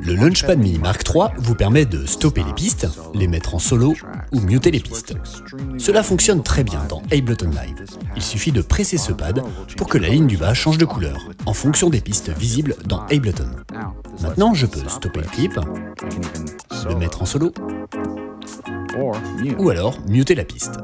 Le Launchpad Mini Mark III vous permet de stopper les pistes, les mettre en solo ou muter les pistes. Cela fonctionne très bien dans Ableton Live. Il suffit de presser ce pad pour que la ligne du bas change de couleur en fonction des pistes visibles dans Ableton. Maintenant, je peux stopper le clip, le mettre en solo ou alors muter la piste.